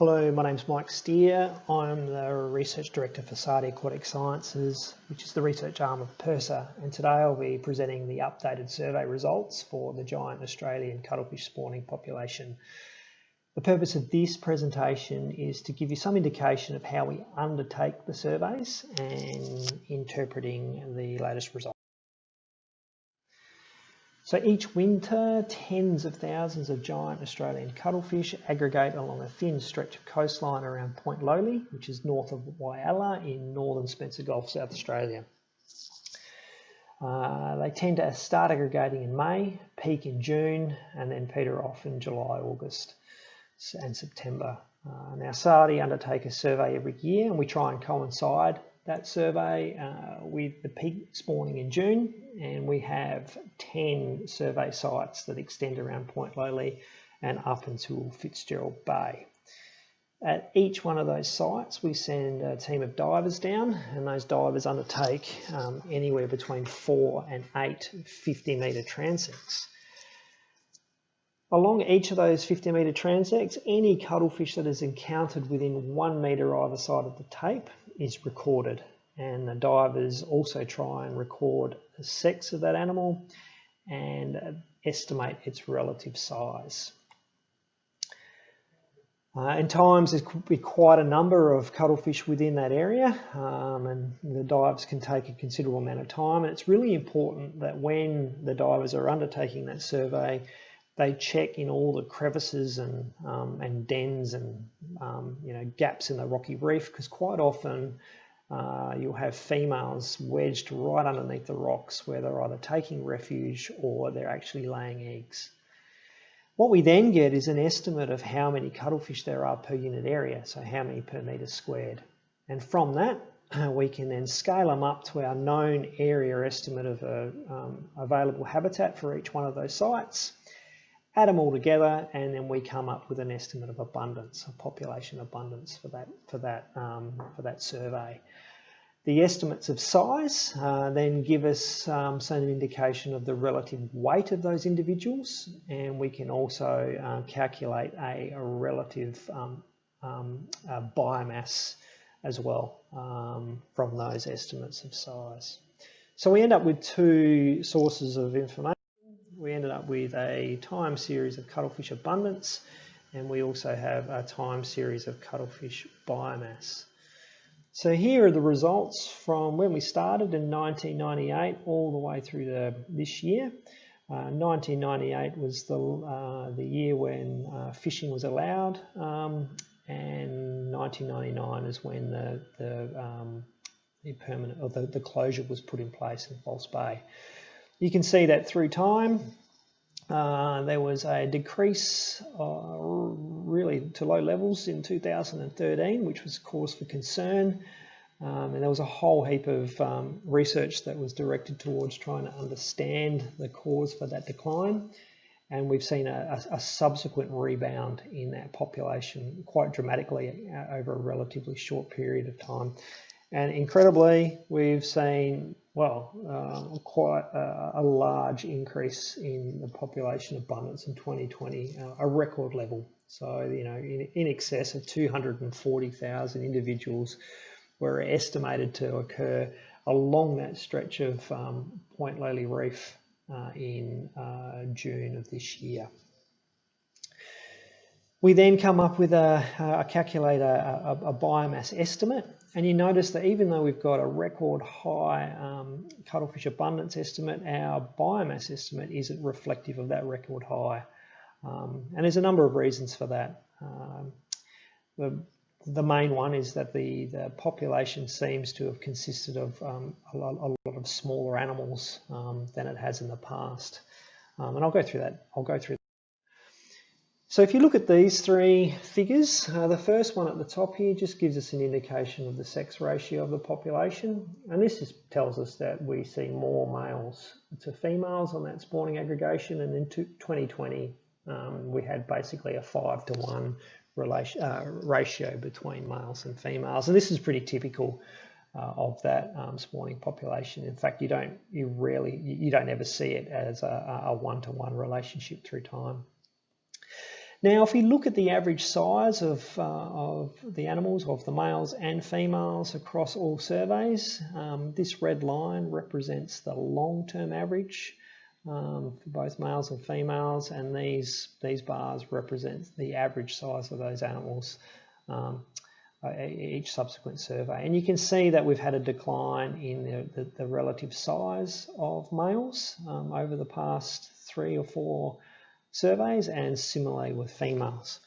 Hello, my name is Mike Steer. I'm the Research Director for SARDI Aquatic Sciences, which is the research arm of PIRSA, and today I'll be presenting the updated survey results for the giant Australian cuttlefish spawning population. The purpose of this presentation is to give you some indication of how we undertake the surveys and interpreting the latest results. So each winter, tens of thousands of giant Australian cuttlefish aggregate along a thin stretch of coastline around Point Lowly, which is north of Whyalla in northern Spencer Gulf, South Australia. Uh, they tend to start aggregating in May, peak in June, and then peter off in July, August and September. Uh, now SARDI undertake a survey every year and we try and coincide that survey uh, with the peak spawning in June and we have 10 survey sites that extend around Point Lowly and up until Fitzgerald Bay. At each one of those sites we send a team of divers down and those divers undertake um, anywhere between 4 and 8 50 metre transects. Along each of those 50 metre transects, any cuttlefish that is encountered within one metre either side of the tape is recorded and the divers also try and record the sex of that animal and estimate its relative size. Uh, and times there could be quite a number of cuttlefish within that area um, and the dives can take a considerable amount of time and it's really important that when the divers are undertaking that survey they check in all the crevices and, um, and dens and um, you know gaps in the rocky reef because quite often uh, you'll have females wedged right underneath the rocks where they're either taking refuge or they're actually laying eggs. What we then get is an estimate of how many cuttlefish there are per unit area, so how many per metre squared. And from that, we can then scale them up to our known area estimate of a, um, available habitat for each one of those sites add them all together and then we come up with an estimate of abundance, a population abundance for that, for that, um, for that survey. The estimates of size uh, then give us um, some indication of the relative weight of those individuals and we can also uh, calculate a, a relative um, um biomass as well um, from those estimates of size. So we end up with two sources of information we ended up with a time series of cuttlefish abundance and we also have a time series of cuttlefish biomass. So here are the results from when we started in 1998 all the way through this year. Uh, 1998 was the, uh, the year when uh, fishing was allowed um, and 1999 is when the, the, um, the permanent or the, the closure was put in place in False Bay. You can see that through time, uh, there was a decrease uh, really to low levels in 2013, which was cause for concern. Um, and there was a whole heap of um, research that was directed towards trying to understand the cause for that decline. And we've seen a, a, subsequent rebound in that population quite dramatically uh, over a relatively short period of time. And incredibly, we've seen, well, uh, quite a, a, large increase in the population abundance in 2020, uh, a record level. So, you know, in, in excess of 240,000 individuals were estimated to occur along that stretch of um, Point Lowly Reef uh, in uh, June of this year. We then come up with a, a calculator, a, a, biomass estimate. And you notice that even though we've got a record high um, cuttlefish abundance estimate, our biomass estimate isn't reflective of that record high. Um, and there's a number of reasons for that. Um, the, the main one is that the, the population seems to have consisted of um, a, lot, a, lot, of smaller animals um, than it has in the past. Um, and I'll go through that. I'll go through so if you look at these three figures, uh, the first one at the top here just gives us an indication of the sex ratio of the population. And this is, tells us that we see more males to females on that spawning aggregation. And in 2020, um, we had basically a five to one relation, uh, ratio between males and females. And this is pretty typical uh, of that um, spawning population. In fact, you don't, you rarely, you don't ever see it as a one-to-one -one relationship through time. Now, if we look at the average size of, uh, of the animals, of the males and females across all surveys, um, this red line represents the long-term average um, for both males and females, and these, these bars represent the average size of those animals um, each subsequent survey. And you can see that we've had a decline in the, the, the relative size of males um, over the past three or four surveys and similarly with females.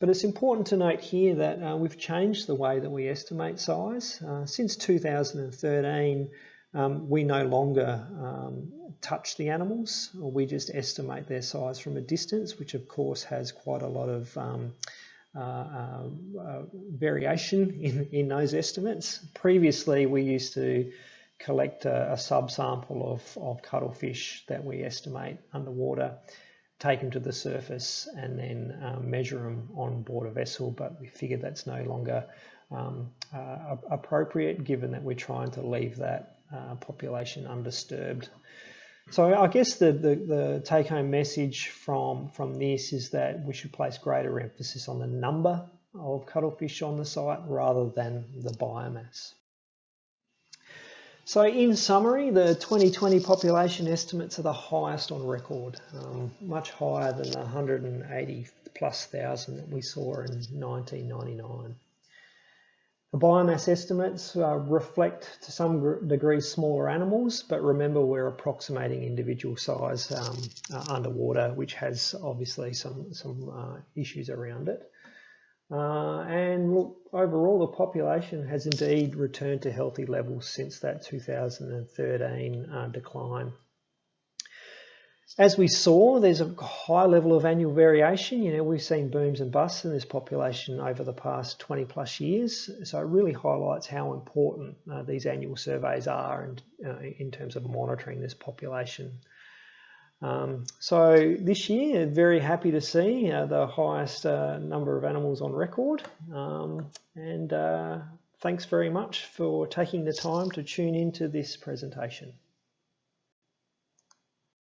But it's important to note here that uh, we've changed the way that we estimate size. Uh, since 2013, um, we no longer um, touch the animals, we just estimate their size from a distance, which of course has quite a lot of um, uh, uh, uh, variation in, in those estimates. Previously, we used to collect a, a subsample of, of cuttlefish that we estimate underwater, take them to the surface and then um, measure them on board a vessel, but we figured that's no longer um, uh, appropriate given that we're trying to leave that uh, population undisturbed. So I guess the, the, the take-home message from, from this is that we should place greater emphasis on the number of cuttlefish on the site rather than the biomass. So in summary, the 2020 population estimates are the highest on record, um, much higher than the 180 plus thousand that we saw in 1999. The biomass estimates uh, reflect to some degree smaller animals, but remember we're approximating individual size um, uh, underwater, which has obviously some, some uh, issues around it. Uh, and look, overall the population has indeed returned to healthy levels since that 2013 uh, decline. As we saw, there's a high level of annual variation. You know, we've seen booms and busts in this population over the past 20 plus years. So it really highlights how important uh, these annual surveys are and, uh, in terms of monitoring this population. Um, so this year, very happy to see uh, the highest uh, number of animals on record. Um, and uh, thanks very much for taking the time to tune into this presentation.